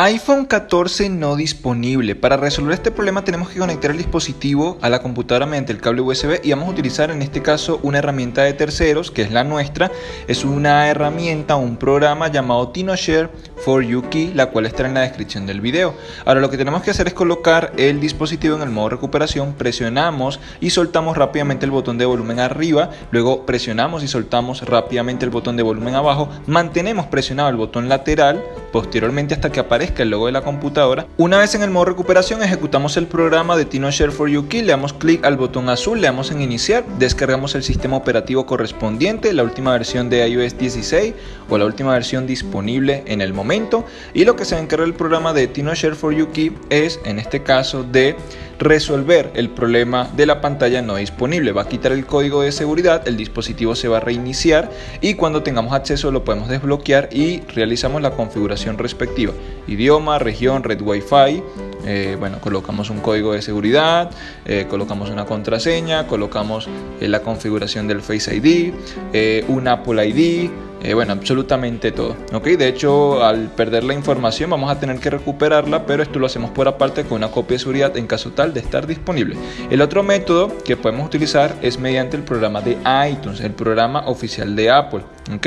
iPhone 14 no disponible. Para resolver este problema tenemos que conectar el dispositivo a la computadora mediante el cable USB y vamos a utilizar en este caso una herramienta de terceros que es la nuestra. Es una herramienta, un programa llamado TinoShare for YuKey, la cual estará en la descripción del video. Ahora lo que tenemos que hacer es colocar el dispositivo en el modo recuperación, presionamos y soltamos rápidamente el botón de volumen arriba, luego presionamos y soltamos rápidamente el botón de volumen abajo, mantenemos presionado el botón lateral, posteriormente hasta que aparezca el logo de la computadora. Una vez en el modo recuperación ejecutamos el programa de TinoShare for YuKey, le damos clic al botón azul, le damos en iniciar, descargamos el sistema operativo correspondiente, la última versión de iOS 16 o la última versión disponible en el momento y lo que se encarga el programa de TinoShare for YuKey es en este caso de resolver el problema de la pantalla no disponible. Va a quitar el código de seguridad, el dispositivo se va a reiniciar y cuando tengamos acceso lo podemos desbloquear y realizamos la configuración respectiva. Idioma, región, red Wi-Fi, eh, bueno, colocamos un código de seguridad, eh, colocamos una contraseña, colocamos eh, la configuración del Face ID, un Apple ID, bueno, absolutamente todo. ¿ok? De hecho, al perder la información vamos a tener que recuperarla, pero esto lo hacemos por aparte con una copia de seguridad en caso tal de estar disponible. El otro método que podemos utilizar es mediante el programa de iTunes, el programa oficial de Apple. ¿ok?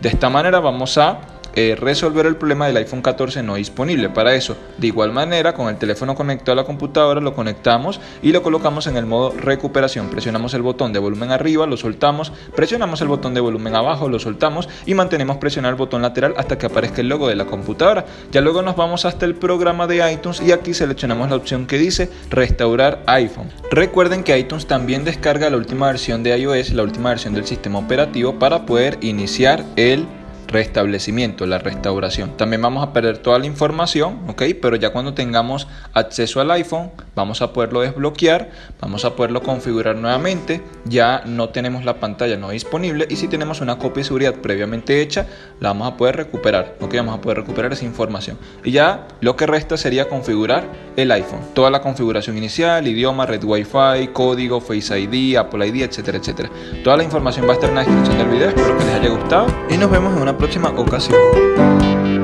De esta manera vamos a eh, resolver el problema del iPhone 14 no disponible. Para eso, de igual manera, con el teléfono conectado a la computadora, lo conectamos y lo colocamos en el modo recuperación. Presionamos el botón de volumen arriba, lo soltamos, presionamos el botón de volumen abajo, lo soltamos y mantenemos presionar el botón lateral hasta que aparezca el logo de la computadora. Ya luego nos vamos hasta el programa de iTunes y aquí seleccionamos la opción que dice restaurar iPhone. Recuerden que iTunes también descarga la última versión de iOS, la última versión del sistema operativo para poder iniciar el restablecimiento, la restauración. También vamos a perder toda la información, ¿ok? Pero ya cuando tengamos acceso al iPhone, vamos a poderlo desbloquear, vamos a poderlo configurar nuevamente, ya no tenemos la pantalla no disponible y si tenemos una copia de seguridad previamente hecha, la vamos a poder recuperar, ¿ok? Vamos a poder recuperar esa información. Y ya lo que resta sería configurar el iPhone, toda la configuración inicial, idioma, red Wi-Fi, código, Face ID, Apple ID, etcétera, etcétera. Toda la información va a estar en la descripción del video, espero que les haya gustado y nos vemos en una próxima ocasión.